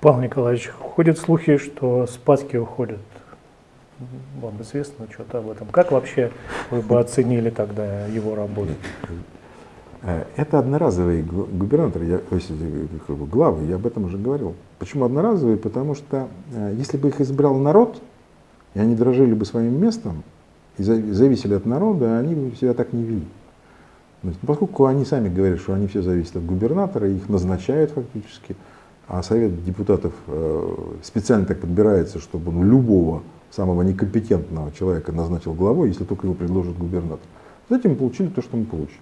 Павел Николаевич, ходят слухи, что Спаски уходят. Вам известно что-то об этом? Как вообще вы бы оценили тогда его работу? Это одноразовый губернатор, я, главы, я об этом уже говорил. Почему одноразовый? Потому что э, если бы их избрал народ, и они дрожили бы своим местом, и зависели от народа, они бы себя так не вели. Поскольку они сами говорят, что они все зависят от губернатора, их назначают фактически, а совет депутатов э, специально так подбирается, чтобы он любого самого некомпетентного человека назначил главой, если только его предложит губернатор. Затем мы получили то, что мы получили.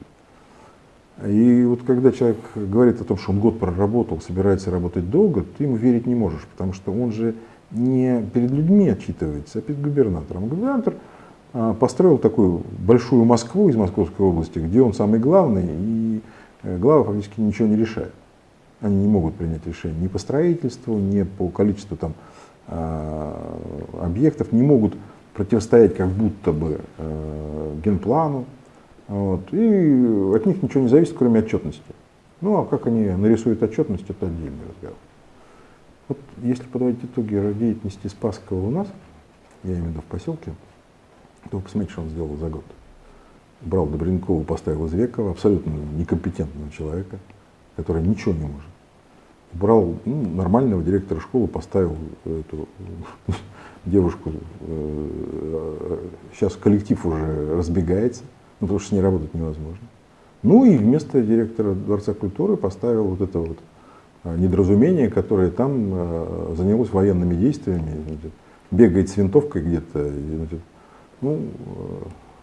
И вот когда человек говорит о том, что он год проработал, собирается работать долго, ты ему верить не можешь, потому что он же не перед людьми отчитывается, а перед губернатором. Губернатор а, построил такую большую Москву из Московской области, где он самый главный, и э, главы фактически ничего не решают. Они не могут принять решение ни по строительству, ни по количеству там, а, объектов, не могут противостоять как будто бы э, генплану. Вот, и от них ничего не зависит, кроме отчетности. Ну а как они нарисуют отчетность, это отдельный разговор. Вот если подводить итоги деятельности Спасского у нас, я имею в виду в поселке, то посмотрите, что он сделал за год. Брал Добренкова, поставил Извекова, абсолютно некомпетентного человека, который ничего не может. Брал ну, нормального директора школы, поставил эту девушку. Сейчас э, коллектив уже разбегается, ну, потому что с ней работать невозможно. Ну и вместо директора Дворца культуры поставил вот это вот а, недоразумение, которое там а, занялось военными действиями, бегает с винтовкой где-то. Ну,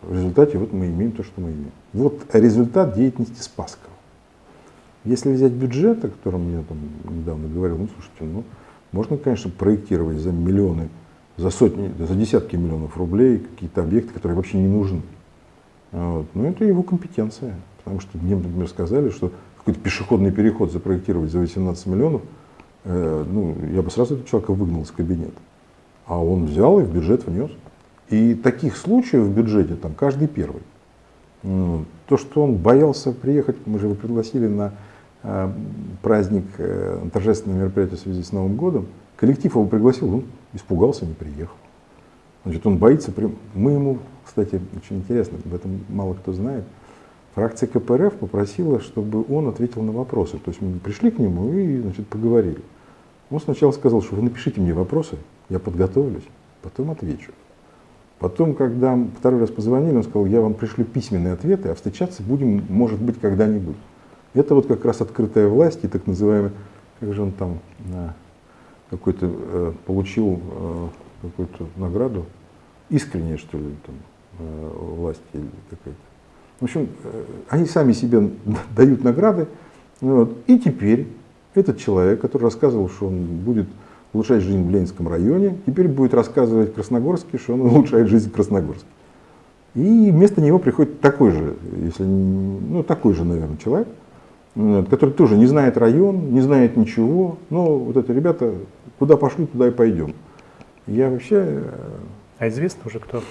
в результате вот мы имеем то, что мы имеем. Вот результат деятельности Спасского. Если взять бюджет, о котором я там недавно говорил, ну слушайте, ну можно, конечно, проектировать за миллионы, за сотни, за десятки миллионов рублей какие-то объекты, которые вообще не нужны. Вот. Но это его компетенция. Потому что мне, например, сказали, что какой-то пешеходный переход запроектировать за 18 миллионов, э, ну, я бы сразу этого человека выгнал из кабинета. А он взял и в бюджет внес. И таких случаев в бюджете там каждый первый. Ну, то, что он боялся приехать, мы же его пригласили на праздник, э, торжественное мероприятие в связи с Новым годом, коллектив его пригласил, он испугался, не приехал. Значит, он боится, мы ему кстати, очень интересно, об этом мало кто знает. Фракция КПРФ попросила, чтобы он ответил на вопросы. То есть мы пришли к нему и значит, поговорили. Он сначала сказал, что вы напишите мне вопросы, я подготовлюсь, потом отвечу. Потом, когда второй раз позвонили, он сказал, я вам пришлю письменные ответы, а встречаться будем, может быть, когда-нибудь. Это вот как раз открытая власть и так называемый, как же он там какой-то э, получил э, какую-то награду, искренне, что ли, там, Э, власти или какая-то. В общем, э, они сами себе дают награды. Вот. И теперь этот человек, который рассказывал, что он будет улучшать жизнь в Ленинском районе, теперь будет рассказывать Красногорске, что он улучшает жизнь в Красногорске. И вместо него приходит такой же, если, ну, такой же, наверное, человек, который тоже не знает район, не знает ничего. Но вот это ребята, куда пошли, туда и пойдем. Я вообще... Э, а известно уже кто?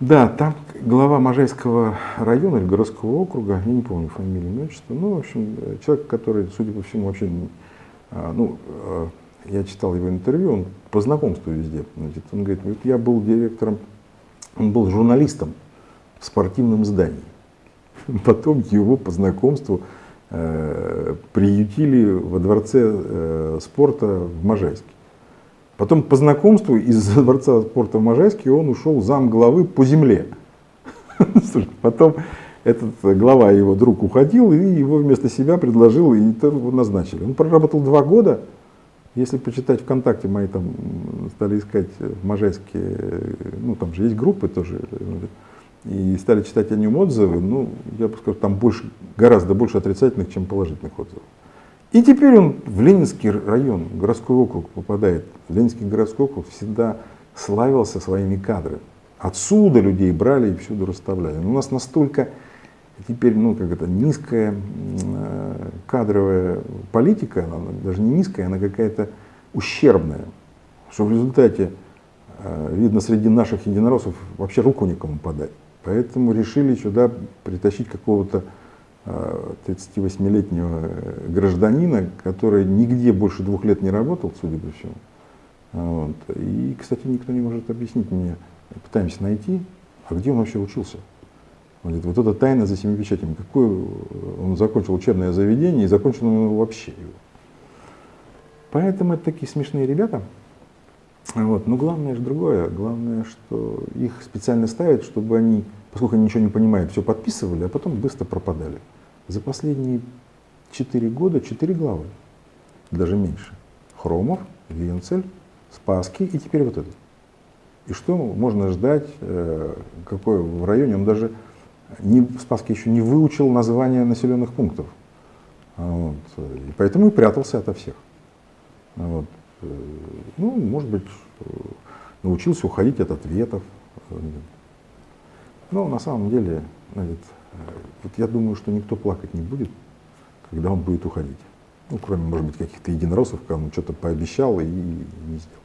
Да, там глава Можайского района или городского округа, я не помню фамилию, имя, отчество, ну, в общем, человек, который, судя по всему, вообще, а, ну, а, я читал его интервью, он по знакомству везде, значит, он говорит, вот я был директором, он был журналистом в спортивном здании. Потом его по знакомству э, приютили во дворце э, спорта в Можайске. Потом по знакомству из дворца спорта в Можайске он ушел зам главы по земле. Потом этот глава, его друг, уходил, и его вместо себя предложил, и его назначили. Он проработал два года. Если почитать ВКонтакте, мои там стали искать в Можайске, ну там же есть группы тоже, и стали читать о нем отзывы, ну, я бы сказал, там больше, гораздо больше отрицательных, чем положительных отзывов. И теперь он в Ленинский район, городской округ попадает. Ленинский городской округ всегда славился своими кадрами. Отсюда людей брали и всюду расставляли. Но у нас настолько теперь, ну, как это, низкая э, кадровая политика, она даже не низкая, она какая-то ущербная, что в результате, э, видно, среди наших единороссов вообще руку никому подать. Поэтому решили сюда притащить какого-то 38-летнего э, гражданина, который нигде больше двух лет не работал, судя по всему. Вот. И, кстати, никто не может объяснить мне, пытаемся найти, а где он вообще учился. Он говорит, вот это тайна за семи печатями. Какое он закончил учебное заведение и закончил он вообще его. Поэтому это такие смешные ребята. Вот. Но главное же другое. Главное, что их специально ставят, чтобы они, поскольку они ничего не понимают, все подписывали, а потом быстро пропадали. За последние четыре года четыре главы, даже меньше. Хромов, Венцель, Спаски и теперь вот это. И что можно ждать, э, какой в районе, он даже не, Спаски еще не выучил название населенных пунктов. Вот. И поэтому и прятался ото всех. Вот. Ну, может быть, э, научился уходить от ответов. Но на самом деле, значит, вот я думаю, что никто плакать не будет, когда он будет уходить. Ну, кроме, может быть, каких-то единороссов, кому что-то пообещал и не сделал.